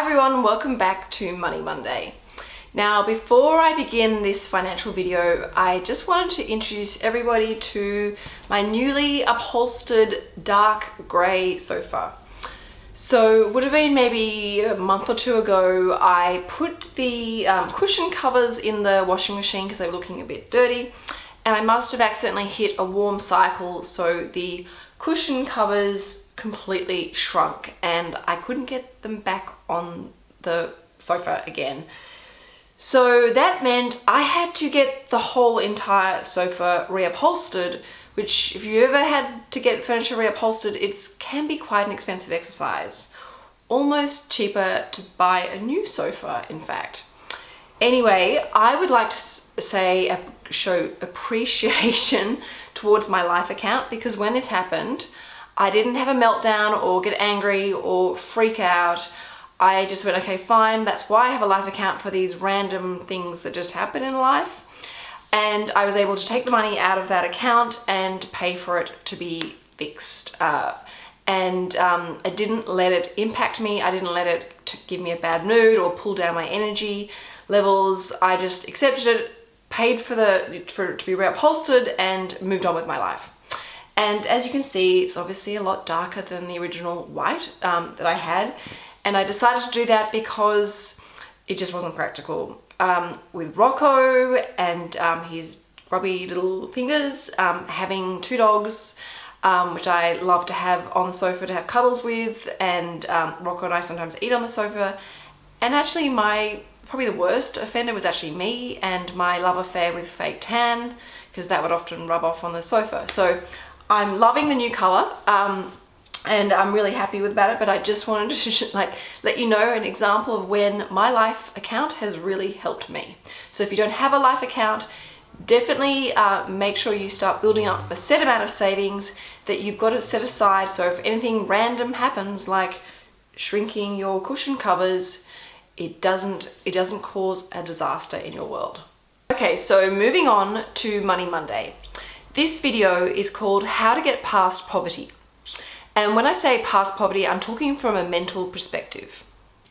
everyone, welcome back to Money Monday. Now before I begin this financial video, I just wanted to introduce everybody to my newly upholstered dark grey sofa. So would have been maybe a month or two ago, I put the um, cushion covers in the washing machine because they were looking a bit dirty and I must have accidentally hit a warm cycle so the cushion covers completely shrunk and I couldn't get them back on the sofa again. So that meant I had to get the whole entire sofa reupholstered, which if you ever had to get furniture reupholstered, it can be quite an expensive exercise. Almost cheaper to buy a new sofa, in fact. Anyway, I would like to say, show appreciation towards my life account because when this happened, I didn't have a meltdown or get angry or freak out. I just went, okay, fine. That's why I have a life account for these random things that just happen in life. And I was able to take the money out of that account and pay for it to be fixed. Uh, and um, I didn't let it impact me. I didn't let it give me a bad mood or pull down my energy levels. I just accepted it, paid for the for it to be reupholstered and moved on with my life. And as you can see, it's obviously a lot darker than the original white um, that I had. And I decided to do that because it just wasn't practical. Um, with Rocco and um, his grubby little fingers, um, having two dogs, um, which I love to have on the sofa to have cuddles with, and um, Rocco and I sometimes eat on the sofa. And actually my, probably the worst offender was actually me and my love affair with fake tan, because that would often rub off on the sofa. So I'm loving the new color. Um, and I'm really happy with about it but I just wanted to like let you know an example of when my life account has really helped me. So if you don't have a life account definitely uh, make sure you start building up a set amount of savings that you've got to set aside. So if anything random happens like shrinking your cushion covers it doesn't it doesn't cause a disaster in your world. Okay so moving on to Money Monday this video is called how to get past poverty and when I say past poverty, I'm talking from a mental perspective.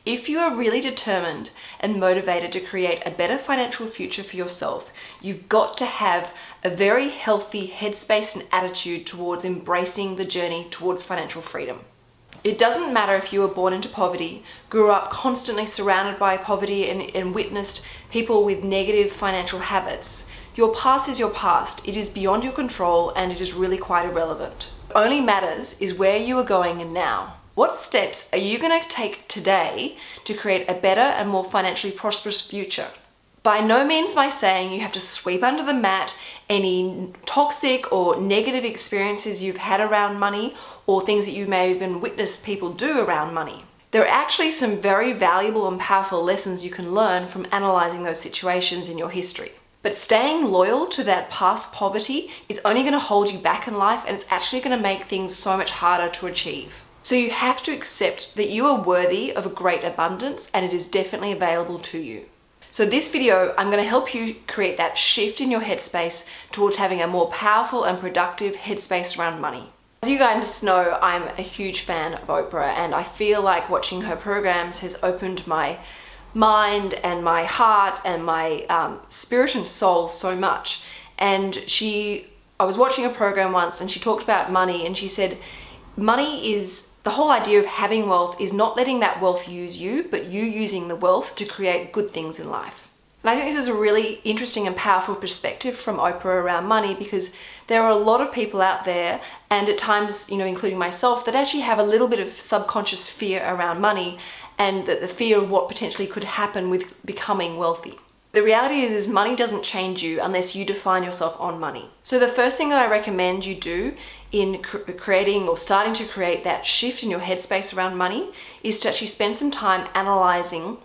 If you are really determined and motivated to create a better financial future for yourself, you've got to have a very healthy headspace and attitude towards embracing the journey towards financial freedom. It doesn't matter if you were born into poverty, grew up constantly surrounded by poverty and, and witnessed people with negative financial habits. Your past is your past. It is beyond your control and it is really quite irrelevant only matters is where you are going now. What steps are you going to take today to create a better and more financially prosperous future? By no means by saying you have to sweep under the mat any toxic or negative experiences you've had around money or things that you may have even witness people do around money. There are actually some very valuable and powerful lessons you can learn from analysing those situations in your history. But staying loyal to that past poverty is only going to hold you back in life and it's actually going to make things so much harder to achieve. So you have to accept that you are worthy of a great abundance and it is definitely available to you. So this video, I'm going to help you create that shift in your headspace towards having a more powerful and productive headspace around money. As you guys know, I'm a huge fan of Oprah and I feel like watching her programs has opened my mind and my heart and my um, spirit and soul so much. And she, I was watching a program once and she talked about money and she said, money is, the whole idea of having wealth is not letting that wealth use you, but you using the wealth to create good things in life. And I think this is a really interesting and powerful perspective from Oprah around money because there are a lot of people out there and at times, you know, including myself, that actually have a little bit of subconscious fear around money and that the fear of what potentially could happen with becoming wealthy. The reality is, is money doesn't change you unless you define yourself on money. So the first thing that I recommend you do in cr creating or starting to create that shift in your headspace around money is to actually spend some time analyzing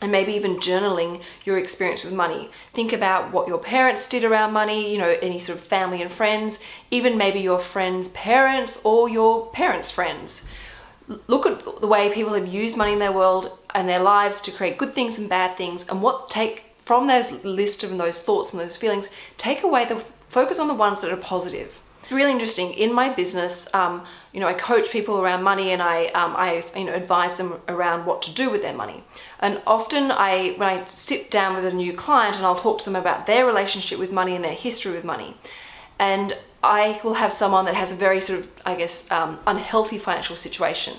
and maybe even journaling your experience with money. Think about what your parents did around money, you know, any sort of family and friends, even maybe your friends' parents or your parents' friends. Look at the way people have used money in their world and their lives to create good things and bad things and what take from those list of those thoughts and those feelings, take away the focus on the ones that are positive. It's really interesting. In my business, um, you know, I coach people around money and I, um, I, you know, advise them around what to do with their money. And often I, when I sit down with a new client and I'll talk to them about their relationship with money and their history with money, and I will have someone that has a very sort of, I guess, um, unhealthy financial situation.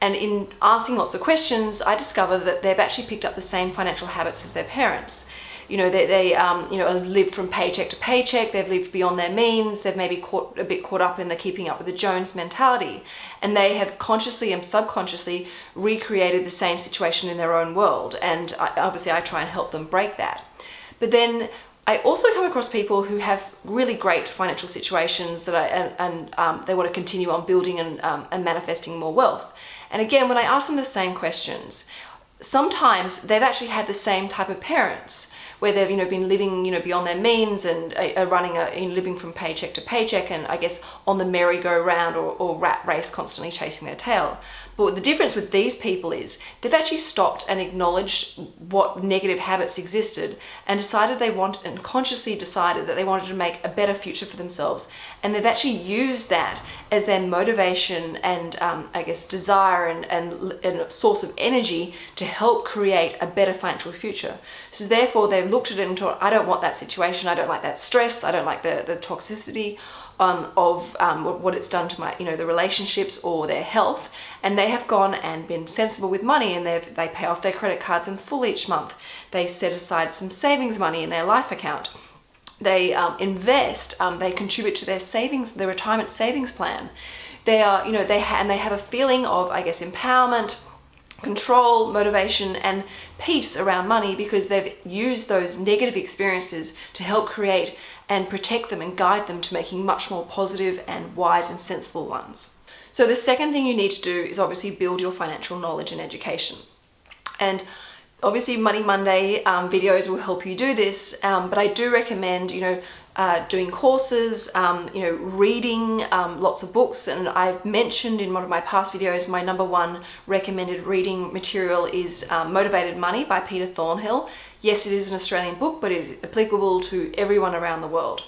And in asking lots of questions, I discover that they've actually picked up the same financial habits as their parents you know, they, they um, you know, lived from paycheck to paycheck, they've lived beyond their means, they've maybe caught a bit caught up in the keeping up with the Jones mentality. And they have consciously and subconsciously recreated the same situation in their own world. And I, obviously I try and help them break that. But then I also come across people who have really great financial situations that I, and, and um, they want to continue on building and, um, and manifesting more wealth. And again, when I ask them the same questions, sometimes they've actually had the same type of parents where they've you know been living you know beyond their means and are running a living from paycheck to paycheck and I guess on the merry-go-round or, or rat race constantly chasing their tail. But the difference with these people is they've actually stopped and acknowledged what negative habits existed and decided they want and consciously decided that they wanted to make a better future for themselves. And they've actually used that as their motivation and um, I guess desire and, and, and source of energy to help create a better financial future. So therefore they've looked at it and thought, I don't want that situation. I don't like that stress. I don't like the, the toxicity um, of um, what it's done to my, you know, the relationships or their health. And they have gone and been sensible with money and they've, they pay off their credit cards in full each month. They set aside some savings money in their life account. They um, invest, um, they contribute to their savings, their retirement savings plan. They are, you know, they and they have a feeling of, I guess, empowerment, control, motivation, and peace around money because they've used those negative experiences to help create and protect them and guide them to making much more positive and wise and sensible ones. So the second thing you need to do is obviously build your financial knowledge and education. And obviously Money Monday um, videos will help you do this, um, but I do recommend, you know, uh, doing courses, um, you know, reading um, lots of books. And I've mentioned in one of my past videos, my number one recommended reading material is um, Motivated Money by Peter Thornhill. Yes, it is an Australian book, but it is applicable to everyone around the world.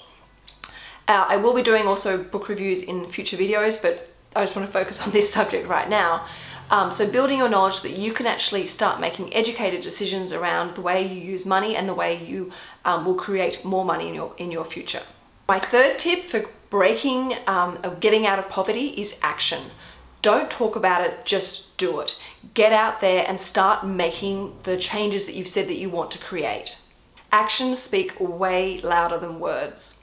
Uh, I will be doing also book reviews in future videos, but I just want to focus on this subject right now. Um, so building your knowledge that you can actually start making educated decisions around the way you use money and the way you um, will create more money in your, in your future. My third tip for breaking, um, getting out of poverty is action. Don't talk about it, just do it. Get out there and start making the changes that you've said that you want to create. Actions speak way louder than words.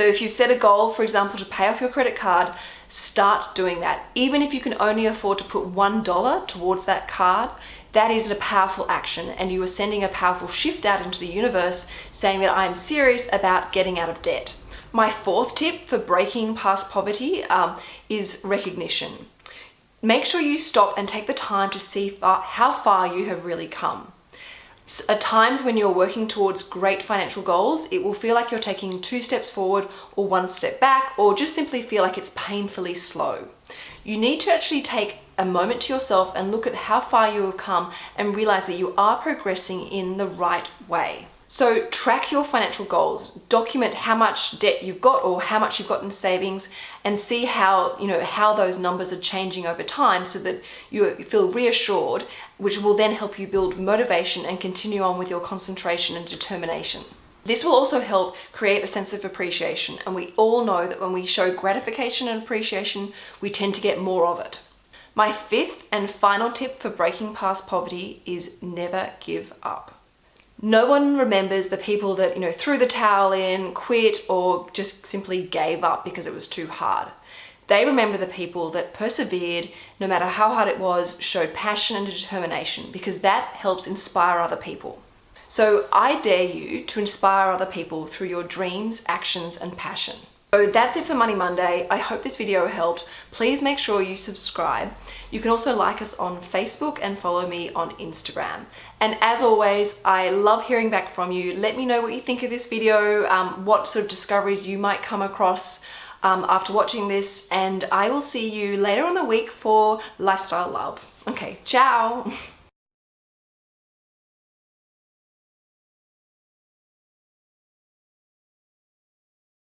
So if you've set a goal, for example, to pay off your credit card, start doing that. Even if you can only afford to put $1 towards that card, that is a powerful action and you are sending a powerful shift out into the universe saying that I'm serious about getting out of debt. My fourth tip for breaking past poverty um, is recognition. Make sure you stop and take the time to see far, how far you have really come. At times when you're working towards great financial goals, it will feel like you're taking two steps forward or one step back, or just simply feel like it's painfully slow. You need to actually take a moment to yourself and look at how far you have come and realize that you are progressing in the right way. So track your financial goals, document how much debt you've got or how much you've got in savings and see how, you know, how those numbers are changing over time so that you feel reassured, which will then help you build motivation and continue on with your concentration and determination. This will also help create a sense of appreciation and we all know that when we show gratification and appreciation, we tend to get more of it. My fifth and final tip for breaking past poverty is never give up. No one remembers the people that, you know, threw the towel in, quit, or just simply gave up because it was too hard. They remember the people that persevered, no matter how hard it was, showed passion and determination because that helps inspire other people. So I dare you to inspire other people through your dreams, actions, and passion. So that's it for Money Monday. I hope this video helped. Please make sure you subscribe. You can also like us on Facebook and follow me on Instagram. And as always, I love hearing back from you. Let me know what you think of this video, um, what sort of discoveries you might come across um, after watching this, and I will see you later on the week for Lifestyle Love. Okay, ciao!